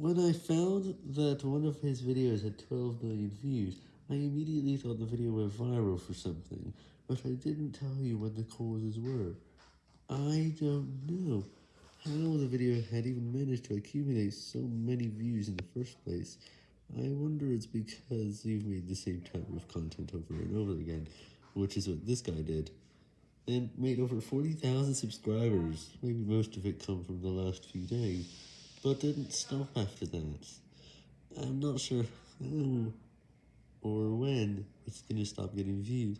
When I found that one of his videos had 12 million views, I immediately thought the video went viral for something, but I didn't tell you what the causes were. I don't know how the video had even managed to accumulate so many views in the first place. I wonder it's because you've made the same type of content over and over again, which is what this guy did, and made over 40,000 subscribers, maybe most of it come from the last few days, but didn't stop after that. I'm not sure how or when it's gonna stop getting views.